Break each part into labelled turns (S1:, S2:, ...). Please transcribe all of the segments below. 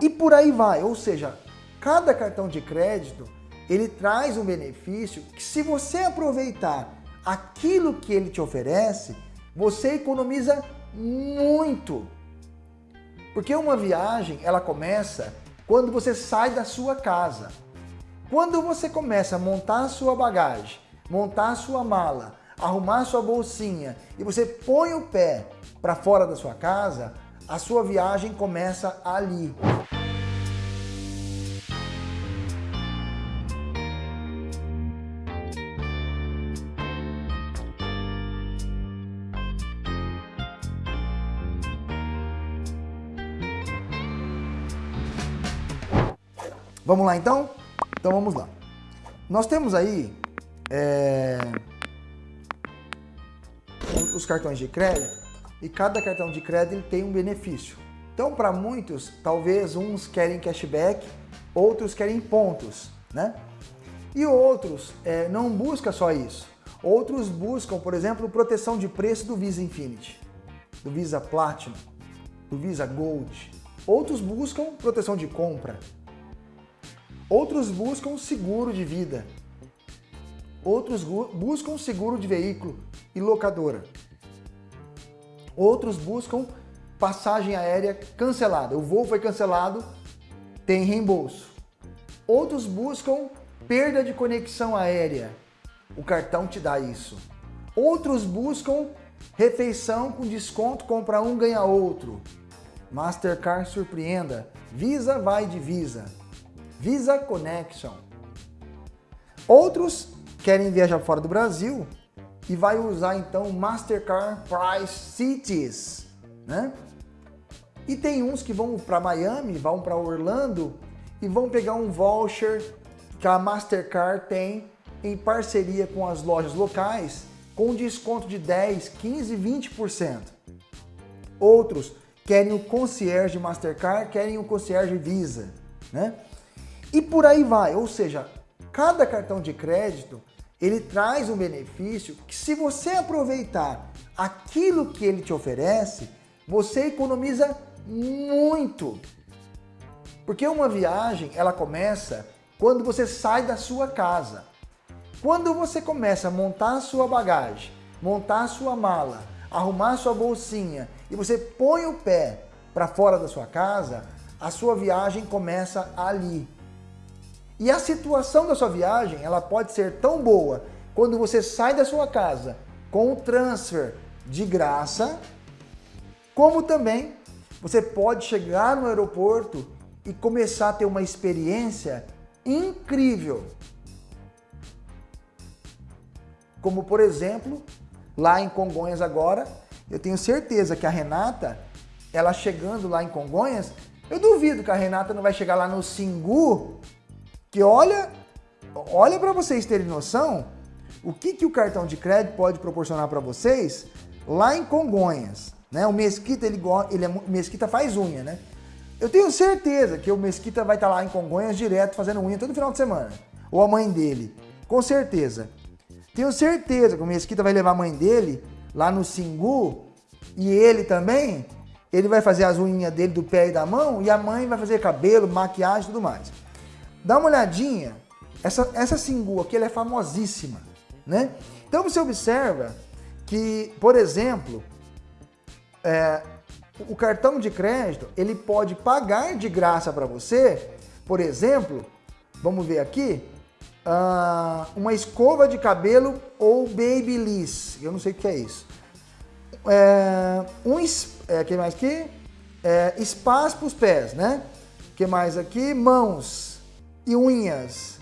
S1: E por aí vai, ou seja, cada cartão de crédito ele traz um benefício que se você aproveitar aquilo que ele te oferece, você economiza muito. Porque uma viagem, ela começa quando você sai da sua casa. Quando você começa a montar a sua bagagem, montar a sua mala, arrumar a sua bolsinha e você põe o pé para fora da sua casa, a sua viagem começa ali. Vamos lá então? Então vamos lá. Nós temos aí é, os cartões de crédito e cada cartão de crédito tem um benefício. Então para muitos, talvez uns querem cashback, outros querem pontos, né? E outros é, não buscam só isso. Outros buscam, por exemplo, proteção de preço do Visa Infinity, do Visa Platinum, do Visa Gold. Outros buscam proteção de compra, Outros buscam seguro de vida. Outros buscam seguro de veículo e locadora. Outros buscam passagem aérea cancelada. O voo foi cancelado, tem reembolso. Outros buscam perda de conexão aérea. O cartão te dá isso. Outros buscam refeição com desconto, compra um, ganha outro. Mastercard surpreenda. Visa vai de Visa. Visa Connection. Outros querem viajar fora do Brasil e vai usar então Mastercard Price Cities, né? E tem uns que vão para Miami, vão para Orlando e vão pegar um voucher que a Mastercard tem em parceria com as lojas locais com desconto de 10, 15, 20%. Outros querem o concierge Mastercard, querem o concierge Visa, né? E por aí vai, ou seja, cada cartão de crédito ele traz um benefício que se você aproveitar aquilo que ele te oferece, você economiza muito. Porque uma viagem, ela começa quando você sai da sua casa. Quando você começa a montar a sua bagagem, montar a sua mala, arrumar a sua bolsinha e você põe o pé para fora da sua casa, a sua viagem começa ali. E a situação da sua viagem, ela pode ser tão boa quando você sai da sua casa com o transfer de graça, como também você pode chegar no aeroporto e começar a ter uma experiência incrível. Como por exemplo, lá em Congonhas agora, eu tenho certeza que a Renata, ela chegando lá em Congonhas, eu duvido que a Renata não vai chegar lá no Singu que olha, olha para vocês terem noção o que, que o cartão de crédito pode proporcionar para vocês lá em Congonhas. Né? O Mesquita, ele, ele é, Mesquita faz unha, né? Eu tenho certeza que o Mesquita vai estar tá lá em Congonhas direto fazendo unha todo final de semana. Ou a mãe dele. Com certeza. Tenho certeza que o Mesquita vai levar a mãe dele lá no Singu e ele também, ele vai fazer as unhas dele do pé e da mão e a mãe vai fazer cabelo, maquiagem e tudo mais. Dá uma olhadinha, essa, essa Singu aqui ela é famosíssima, né? Então você observa que, por exemplo, é, o cartão de crédito ele pode pagar de graça para você, por exemplo, vamos ver aqui, uh, uma escova de cabelo ou babyliss, eu não sei o que é isso. É, um, é, que mais aqui? É, espaço para os pés, né? que mais aqui? Mãos e unhas.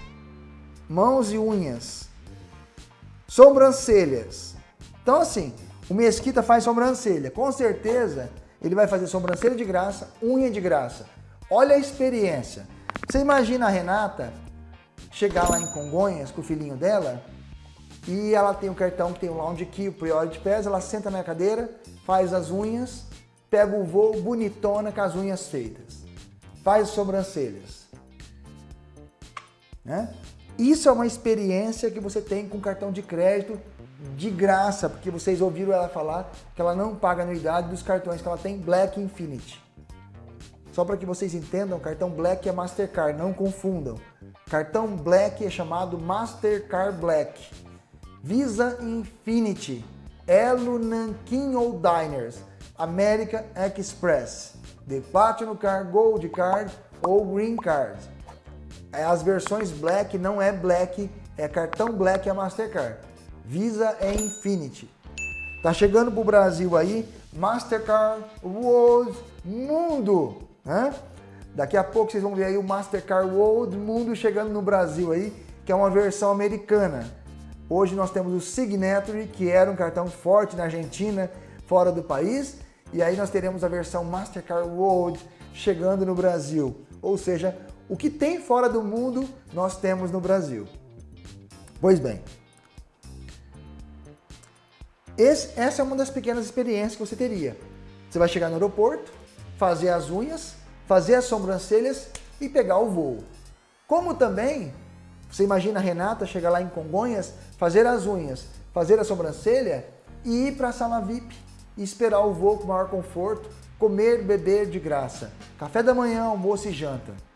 S1: Mãos e unhas. Sobrancelhas. Então assim, o Mesquita faz sobrancelha. Com certeza ele vai fazer sobrancelha de graça, unha de graça. Olha a experiência. Você imagina a Renata chegar lá em Congonhas com o filhinho dela e ela tem um cartão que tem o Lounge Key, o Priority Pass, ela senta na cadeira, faz as unhas, pega o voo bonitona com as unhas feitas. Faz as sobrancelhas. Né? Isso é uma experiência que você tem com cartão de crédito de graça, porque vocês ouviram ela falar que ela não paga anuidade dos cartões que ela tem Black Infinity. Só para que vocês entendam, cartão Black é Mastercard, não confundam. Cartão Black é chamado Mastercard Black. Visa Infinity, Elo Nankin ou Diners, American Express, The Platinum Card, Gold Card ou Green Card. É, as versões Black não é Black, é cartão Black é Mastercard. Visa é Infinity. Tá chegando pro Brasil aí, Mastercard World Mundo, né? Daqui a pouco vocês vão ver aí o Mastercard World Mundo chegando no Brasil aí, que é uma versão americana. Hoje nós temos o Signatory, que era um cartão forte na Argentina, fora do país, e aí nós teremos a versão Mastercard World chegando no Brasil. Ou seja, o que tem fora do mundo, nós temos no Brasil. Pois bem, esse, essa é uma das pequenas experiências que você teria. Você vai chegar no aeroporto, fazer as unhas, fazer as sobrancelhas e pegar o voo. Como também, você imagina a Renata chegar lá em Congonhas, fazer as unhas, fazer a sobrancelha e ir para a sala VIP e esperar o voo com maior conforto, comer, beber de graça. Café da manhã, almoço e janta.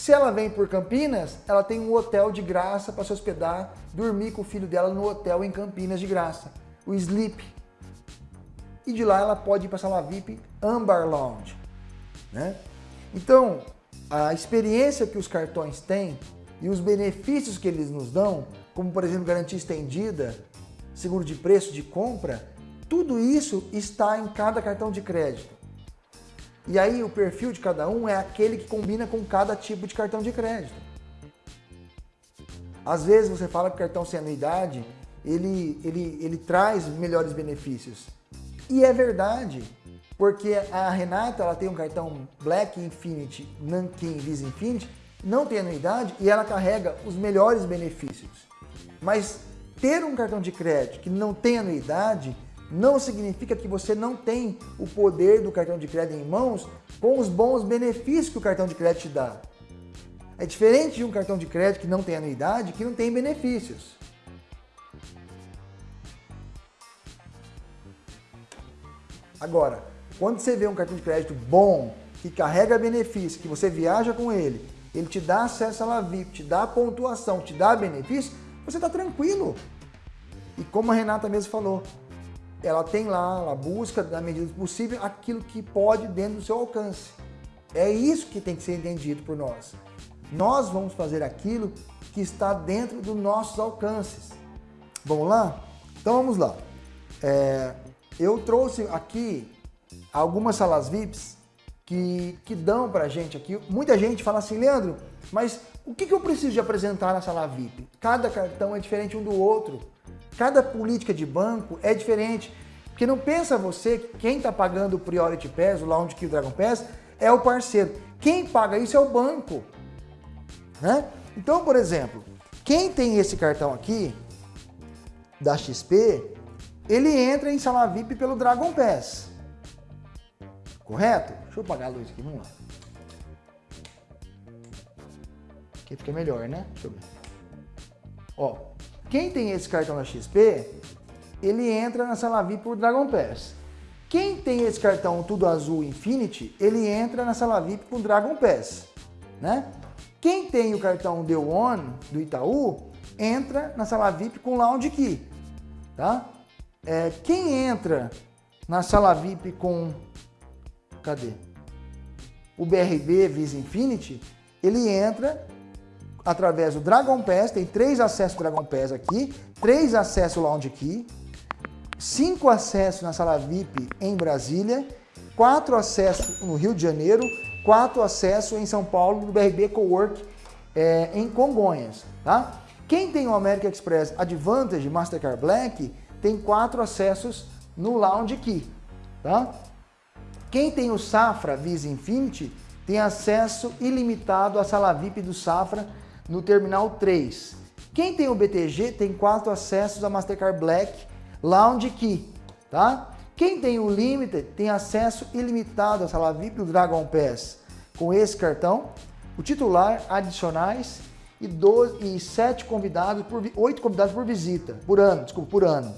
S1: Se ela vem por Campinas, ela tem um hotel de graça para se hospedar, dormir com o filho dela no hotel em Campinas de graça, o Sleep. E de lá ela pode ir para a sala VIP Ambar Lounge. Né? Então, a experiência que os cartões têm e os benefícios que eles nos dão, como por exemplo garantia estendida, seguro de preço de compra, tudo isso está em cada cartão de crédito. E aí o perfil de cada um é aquele que combina com cada tipo de cartão de crédito. Às vezes você fala que o cartão sem anuidade, ele, ele, ele traz melhores benefícios. E é verdade, porque a Renata ela tem um cartão Black Infinity, Nankin Visa Infinity, não tem anuidade e ela carrega os melhores benefícios. Mas ter um cartão de crédito que não tem anuidade não significa que você não tem o poder do cartão de crédito em mãos com os bons benefícios que o cartão de crédito te dá. É diferente de um cartão de crédito que não tem anuidade, que não tem benefícios. Agora, quando você vê um cartão de crédito bom, que carrega benefício, que você viaja com ele, ele te dá acesso à LaVip, te dá pontuação, te dá benefício, você está tranquilo. E como a Renata mesmo falou, ela tem lá, ela busca na medida do possível aquilo que pode dentro do seu alcance. É isso que tem que ser entendido por nós. Nós vamos fazer aquilo que está dentro dos nossos alcances. Vamos lá? Então vamos lá. É, eu trouxe aqui algumas salas VIPs que, que dão para gente aqui. Muita gente fala assim, Leandro, mas o que, que eu preciso de apresentar na sala VIP? Cada cartão é diferente um do outro. Cada política de banco é diferente. Porque não pensa você que quem está pagando o Priority Pass, o Lounge Key, o Dragon Pass, é o parceiro. Quem paga isso é o banco. Né? Então, por exemplo, quem tem esse cartão aqui, da XP, ele entra em sala VIP pelo Dragon Pass. Correto? Deixa eu apagar a luz aqui, vamos lá. Aqui fica melhor, né? Deixa eu ver. Ó, quem tem esse cartão da XP, ele entra na sala VIP por Dragon Pass. Quem tem esse cartão tudo azul Infinity, ele entra na sala VIP por Dragon Pass, né? Quem tem o cartão The One do Itaú, entra na sala VIP com Lounge Key, tá? É, quem entra na sala VIP com, cadê? O BRB Visa Infinity, ele entra através do Dragon Pass, tem três acessos Dragon Pass aqui, três acessos Lounge Key, cinco acessos na sala VIP em Brasília, quatro acessos no Rio de Janeiro, quatro acessos em São Paulo do BRB Cowork é, em Congonhas, tá? Quem tem o American Express Advantage Mastercard Black tem quatro acessos no Lounge Key, tá? Quem tem o Safra Visa Infinity tem acesso ilimitado à sala VIP do Safra no Terminal 3. Quem tem o BTG tem quatro acessos a Mastercard Black Lounge Key, tá? Quem tem o Limited tem acesso ilimitado à sala VIP do Dragon Pass com esse cartão, o titular, adicionais e, 12, e 7 convidados por 8 convidados por visita, por ano, desculpa, por ano.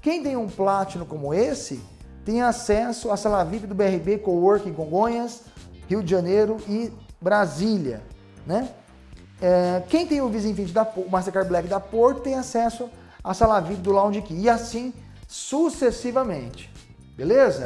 S1: Quem tem um Platinum como esse, tem acesso à sala VIP do BRB Coworking Congonhas, Rio de Janeiro e Brasília, né? É, quem tem o Visa Infinity da Mastercard Black da Porto tem acesso à sala VIP do Lounge Key e assim sucessivamente, beleza?